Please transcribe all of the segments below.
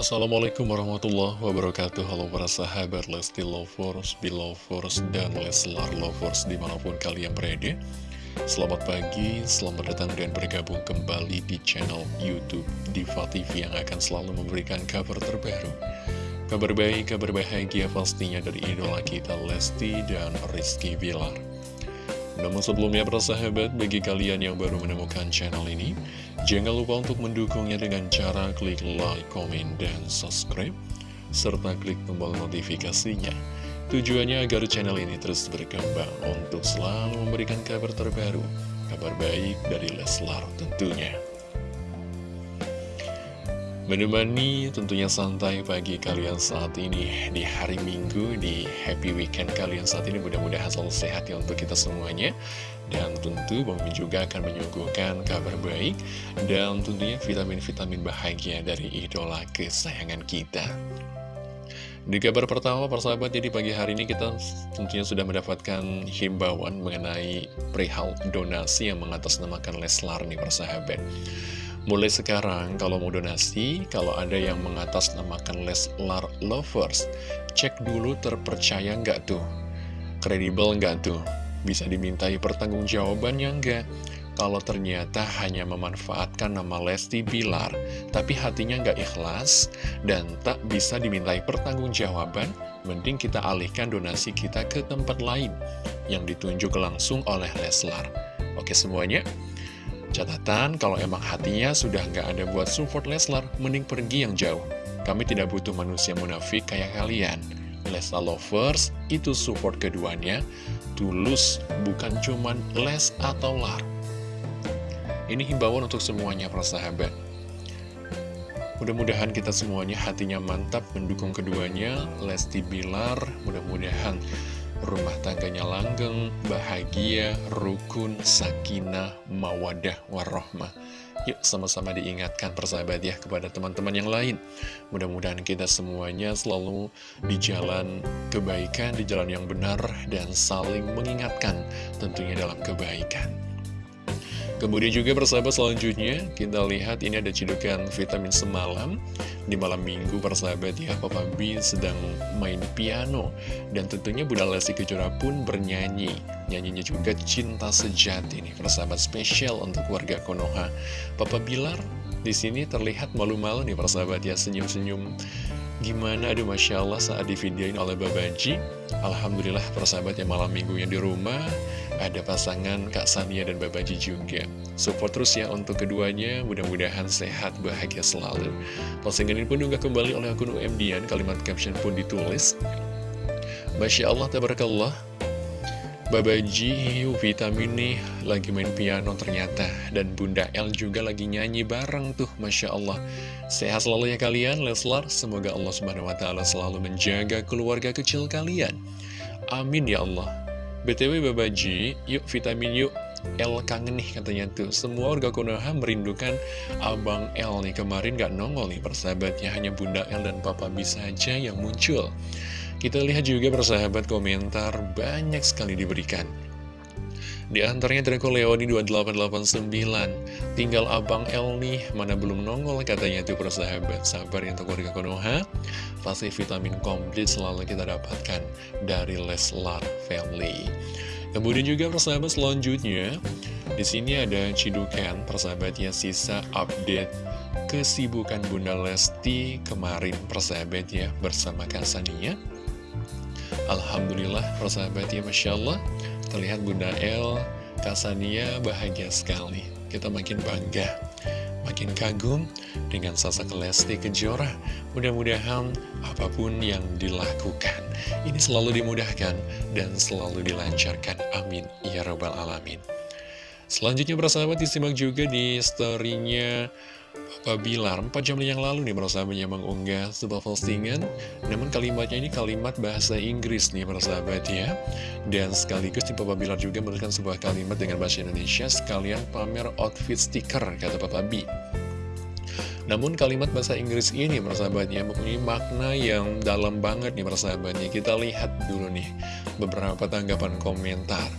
Assalamualaikum warahmatullahi wabarakatuh. Halo para sahabat Lesti Lovers, Belovers, dan Leslar Lovers di mana pun kalian berada. Selamat pagi, selamat datang dan bergabung kembali di channel Youtube Diva TV yang akan selalu memberikan kabar terbaru. Kabar baik, kabar bahagia pastinya dari idola kita Lesti dan Rizky Bilar namun sebelumnya persahabat, bagi kalian yang baru menemukan channel ini, jangan lupa untuk mendukungnya dengan cara klik like, komen, dan subscribe, serta klik tombol notifikasinya. Tujuannya agar channel ini terus berkembang untuk selalu memberikan kabar terbaru, kabar baik dari Leslar tentunya. Menemani tentunya santai pagi kalian saat ini di hari Minggu, di happy weekend kalian saat ini mudah-mudahan selalu sehat ya untuk kita semuanya. Dan tentu Bang juga akan menyuguhkan kabar baik dan tentunya vitamin-vitamin bahagia dari idola kesayangan kita. Di kabar pertama persahabat, jadi pagi hari ini kita tentunya sudah mendapatkan himbauan mengenai perihal donasi yang mengatasnamakan Leslar nih persahabat. Mulai sekarang, kalau mau donasi, kalau ada yang mengatasnamakan Leslar Lovers, cek dulu terpercaya nggak tuh? Kredibel nggak tuh? Bisa dimintai pertanggungjawabannya nggak? Kalau ternyata hanya memanfaatkan nama Lesti Bilar, tapi hatinya nggak ikhlas, dan tak bisa dimintai pertanggungjawaban, mending kita alihkan donasi kita ke tempat lain, yang ditunjuk langsung oleh Leslar. Oke semuanya? Catatan, kalau emang hatinya sudah nggak ada buat support Leslar, mending pergi yang jauh. Kami tidak butuh manusia munafik kayak kalian. Leslar lovers, itu support keduanya, tulus, bukan cuman les atau lar. Ini himbauan untuk semuanya para sahabat. Mudah-mudahan kita semuanya hatinya mantap mendukung keduanya, Lesti Bilar, mudah-mudahan rumah tangganya langgeng, bahagia, rukun, sakinah, mawadah, warohmah. Yuk sama-sama diingatkan persahabat ya kepada teman-teman yang lain. Mudah-mudahan kita semuanya selalu di jalan kebaikan, di jalan yang benar, dan saling mengingatkan tentunya dalam kebaikan. Kemudian juga persahabat selanjutnya kita lihat ini ada cidukan vitamin semalam. Di malam minggu persahabat ya Papa B sedang main piano. Dan tentunya Bunda Lesti Kejora pun bernyanyi. Nyanyinya juga cinta sejati nih persahabat spesial untuk warga Konoha. Papa Bilar di sini terlihat malu-malu nih persahabat ya senyum-senyum Gimana, aduh Masya Allah saat divideoin oleh Babaji Alhamdulillah persahabat yang malam minggunya di rumah Ada pasangan Kak Sania dan Babaji juga. Support terus ya untuk keduanya. Mudah-mudahan sehat, bahagia selalu. Postingan ini pun juga kembali oleh akun UMDian Kalimat caption pun ditulis. Masya Allah, tabarakallah Babaji vitamin nih lagi main piano ternyata. Dan Bunda El juga lagi nyanyi bareng tuh Masya Allah. Sehat selalu ya kalian Leslar. Semoga Allah Subhanahu Wa Taala selalu menjaga keluarga kecil kalian. Amin ya Allah. BTW Babaji yuk vitamin yuk. El kangen nih katanya tuh. Semua warga Konoha merindukan Abang El nih. Kemarin gak nongol nih persahabatnya. Hanya Bunda El dan Papa B saja yang muncul kita lihat juga persahabat komentar banyak sekali diberikan. Di antaranya Draco Leoni 2889 Tinggal Abang El nih Mana belum nongol katanya tuh persahabat. Sabar ya untuk warga Konoha. Pasti vitamin komplit selalu kita dapatkan Dari Leslar Family. Kemudian juga persahabat selanjutnya di sini ada cidukan persahabatnya sisa update kesibukan Bunda Lesti kemarin persahabat ya bersama Kasania Alhamdulillah persahabat ya Masya Allah. Terlihat Bunda El, Kasania bahagia sekali. Kita makin bangga Makin kagum dengan sosok Lesti Kejora. Mudah-mudahan apa pun yang dilakukan Ini selalu dimudahkan dan selalu dilancarkan. Amin. Ya Rabbal Alamin. Selanjutnya persahabat disimak juga di storynya Papa Bilar 4 jam yang lalu nih persahabatnya mengunggah sebuah postingan Namun kalimatnya ini kalimat bahasa Inggris nih persahabat ya. Dan sekaligus nih Papa Bilar juga memberikan sebuah kalimat dengan bahasa Indonesia Sekalian pamer outfit stiker kata Papa B namun kalimat bahasa Inggris ini persahabatnya mempunyai makna yang dalam banget nih persahabatnya Kita lihat dulu nih beberapa tanggapan komentar.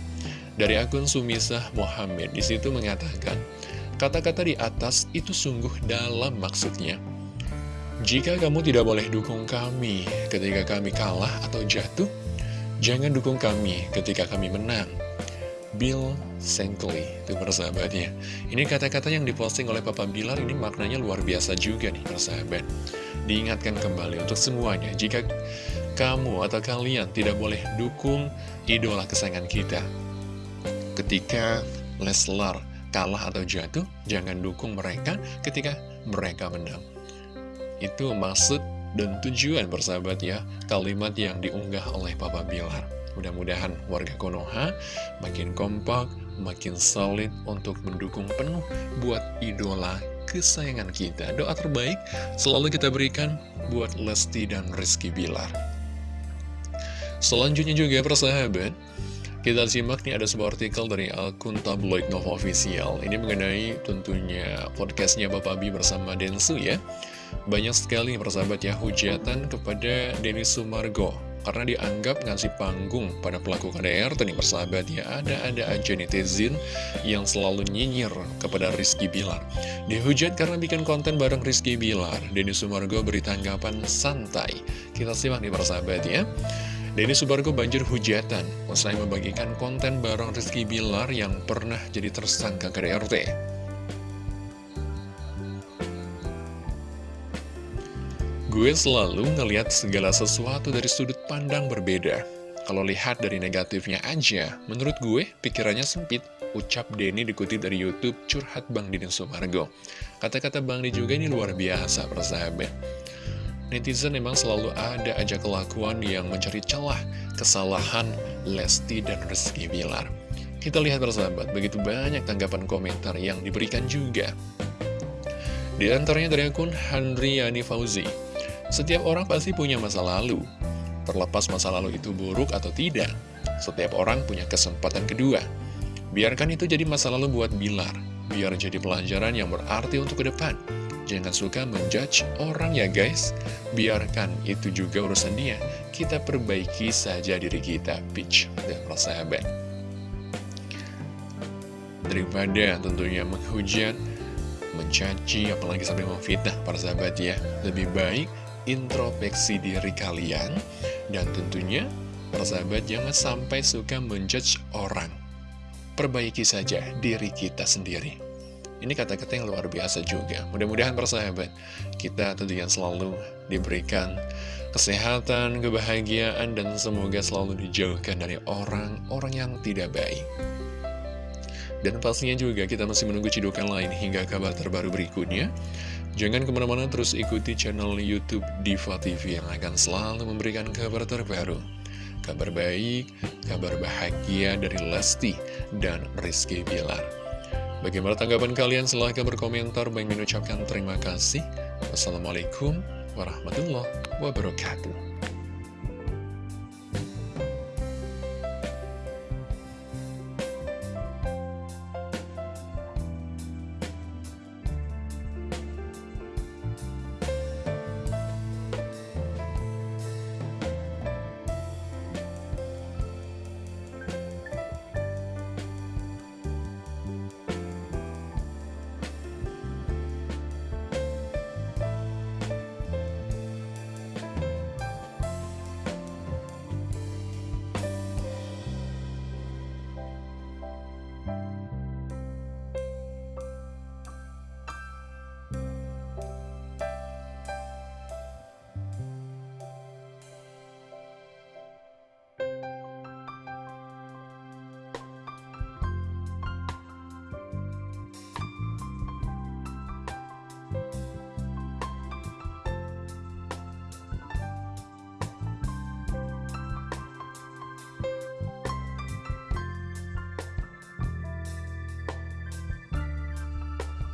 Dari akun Sumisah Muhammad di situ mengatakan Kata-kata di atas itu sungguh dalam maksudnya. Jika kamu tidak boleh dukung kami ketika kami kalah atau jatuh, jangan dukung kami ketika kami menang. Bill Shankly, itu persahabatnya. Ini kata-kata yang diposting oleh Papa Bilar ini maknanya luar biasa juga nih persahabat. Diingatkan kembali untuk semuanya, jika kamu atau kalian tidak boleh dukung idola kesayangan kita. Ketika Leslar kalah atau jatuh, jangan dukung mereka ketika mereka menang. Itu maksud dan tujuan bersahabat ya Kalimat yang diunggah oleh Papa Bilar Mudah-mudahan warga Konoha makin kompak, makin solid untuk mendukung penuh buat idola kesayangan kita. Doa terbaik selalu kita berikan buat Lesti dan Rizky Bilar. Selanjutnya juga persahabat, kita simak nih ada sebuah artikel dari akun tabloid Nova Official. Ini mengenai tentunya podcastnya Bapak Bi bersama Densu ya. Banyak sekali persahabat ya hujatan kepada Denny Sumargo. Karena dianggap ngasih panggung pada pelaku KDR nih persahabat ya. Ada-ada aja netizen yang selalu nyinyir kepada Rizky Bilar. Dihujat karena bikin konten bareng Rizky Bilar. Denny Sumargo beri tanggapan santai. Kita simak nih persahabat ya Denny Sumargo banjir hujatan usai membagikan konten bareng Rizky Bilar yang pernah jadi tersangka KDRT Gue selalu ngeliat segala sesuatu dari sudut pandang berbeda. Kalau lihat dari negatifnya aja, menurut gue pikirannya sempit. Ucap Denny dikutip dari Youtube Curhat Bang Dini Sumargo. Kata-kata Bang Dini juga ini luar biasa persahabat. Netizen memang selalu ada aja kelakuan yang mencari celah kesalahan Lesti dan Rizky Bilar. Kita lihat persahabat, begitu banyak tanggapan komentar yang diberikan juga. Di antaranya dari akun Handriani Fauzi. Setiap orang pasti punya masa lalu. Terlepas masa lalu itu buruk atau tidak, setiap orang punya kesempatan kedua. Biarkan itu jadi masa lalu buat Bilar, biar jadi pelajaran yang berarti untuk ke depan. Jangan suka menjudge orang ya guys, biarkan itu juga urusan dia. Kita perbaiki saja diri kita, pitch dan persahabat. Daripada tentunya menghujat, mencaci, apalagi sampai memfitnah para sahabat ya. Lebih baik introspeksi diri kalian dan tentunya persahabat jangan sampai suka menjudge orang perbaiki saja diri kita sendiri ini kata-kata yang luar biasa juga. Mudah-mudahan persahabat kita tentunya selalu diberikan kesehatan, kebahagiaan dan semoga selalu dijauhkan dari orang-orang yang tidak baik. Dan pastinya juga kita masih menunggu cidukan lain hingga kabar terbaru berikutnya. Jangan ke mana-mana terus ikuti channel Youtube Diva TV yang akan selalu memberikan kabar terbaru. Kabar baik, kabar bahagia dari Lesti dan Rizky Bilar Bagaimana tanggapan kalian? Silahkan berkomentar. Bang mengucapkan terima kasih. Wassalamualaikum warahmatullahi wabarakatuh